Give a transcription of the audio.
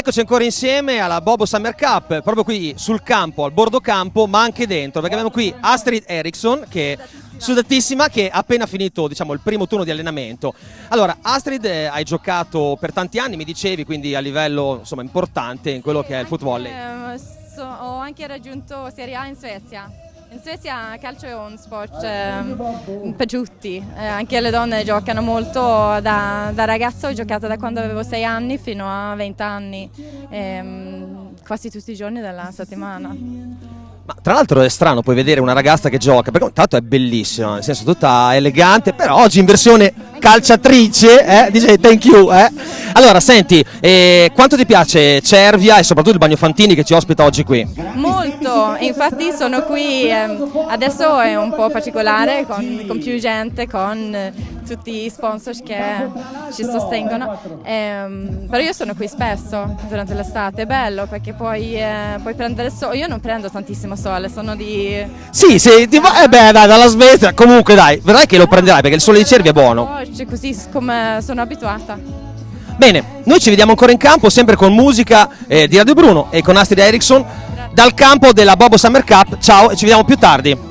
Eccoci ancora insieme alla Bobo Summer Cup, proprio qui sul campo, al bordo campo, ma anche dentro, perché abbiamo qui Astrid Eriksson che sudatissima che ha appena finito diciamo, il primo turno di allenamento. Allora, Astrid, eh, hai giocato per tanti anni, mi dicevi, quindi a livello insomma, importante in quello che è il football. Eh, ho anche raggiunto Serie A in Svezia. In Svezia calcio è un sport ehm, per tutti, Eh, anche le donne giocano molto, da, da ragazzo ho giocato da quando avevo 6 anni fino a 20 anni, ehm, quasi tutti i giorni della settimana. Ma tra l'altro è strano poi vedere una ragazza che gioca, perché tanto è bellissima, nel senso tutta elegante, però oggi in versione calciatrice, eh, dice thank you. Eh. Allora, senti, eh, quanto ti piace Cervia e soprattutto il Bagno Fantini che ci ospita oggi qui? Molto, infatti sono qui, ehm, adesso è un po' particolare con, con più gente, con eh, tutti gli sponsor che ci sostengono, Ehm, però io sono qui spesso durante l'estate, è bello perché puoi, eh, puoi prendere sole, io non prendo tantissimo sole, sono di... Sì, sì, ti va- eh beh, dai, dalla Svezia, comunque dai, vedrai che lo prenderai perché il sole di Cervia è buono. Oggi, così come sono abituata. Bene, noi ci vediamo ancora in campo, sempre con musica eh, di Radio Bruno e con Astrid Eriksson, dal campo della Bobo Summer Cup. Ciao e ci vediamo più tardi.